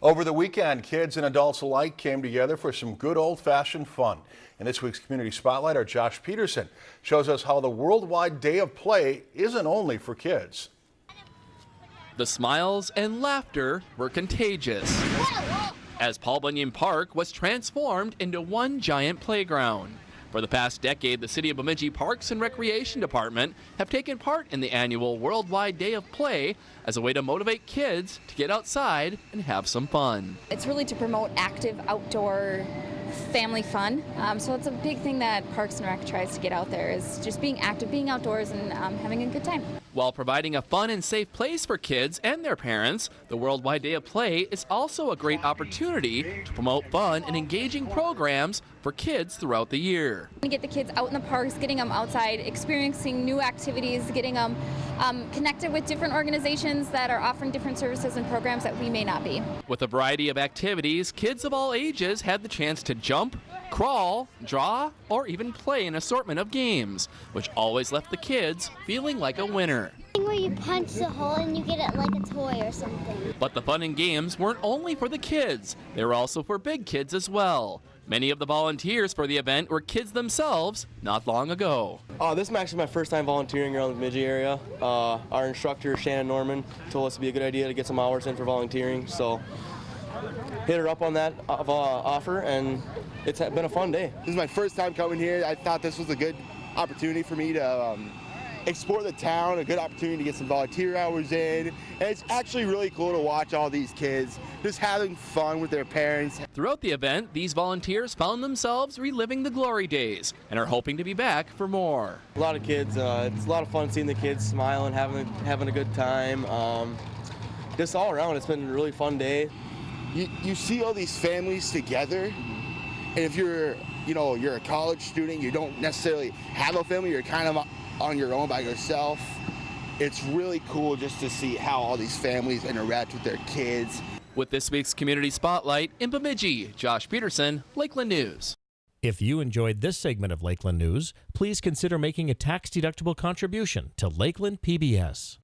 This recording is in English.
Over the weekend, kids and adults alike came together for some good old-fashioned fun. In this week's Community Spotlight, our Josh Peterson shows us how the Worldwide Day of Play isn't only for kids. The smiles and laughter were contagious as Paul Bunyan Park was transformed into one giant playground. For the past decade, the City of Bemidji Parks and Recreation Department have taken part in the annual Worldwide Day of Play as a way to motivate kids to get outside and have some fun. It's really to promote active outdoor family fun. Um, so it's a big thing that Parks and Rec tries to get out there is just being active, being outdoors, and um, having a good time. While providing a fun and safe place for kids and their parents, the Worldwide Day of Play is also a great opportunity to promote fun and engaging programs for kids throughout the year. We get the kids out in the parks, getting them outside, experiencing new activities, getting them um, connected with different organizations that are offering different services and programs that we may not be. With a variety of activities, kids of all ages had the chance to jump, crawl, draw, or even play an assortment of games, which always left the kids feeling like a winner. Where you punch the hole and you get it like a toy or something. But the fun and games weren't only for the kids, they were also for big kids as well. Many of the volunteers for the event were kids themselves not long ago. Uh, this is actually my first time volunteering around the Bemidji area. Uh, our instructor, Shannon Norman, told us it'd be a good idea to get some hours in for volunteering. So hit her up on that uh, offer and it's been a fun day. This is my first time coming here. I thought this was a good opportunity for me to um, explore the town, a good opportunity to get some volunteer hours in. And it's actually really cool to watch all these kids just having fun with their parents. Throughout the event, these volunteers found themselves reliving the glory days and are hoping to be back for more. A lot of kids, uh, it's a lot of fun seeing the kids smiling, having, having a good time. Um, just all around, it's been a really fun day. You, you see all these families together and if you're, you know, you're a college student, you don't necessarily have a family, you're kind of on your own by yourself. It's really cool just to see how all these families interact with their kids. With this week's Community Spotlight in Bemidji, Josh Peterson, Lakeland News. If you enjoyed this segment of Lakeland News, please consider making a tax-deductible contribution to Lakeland PBS.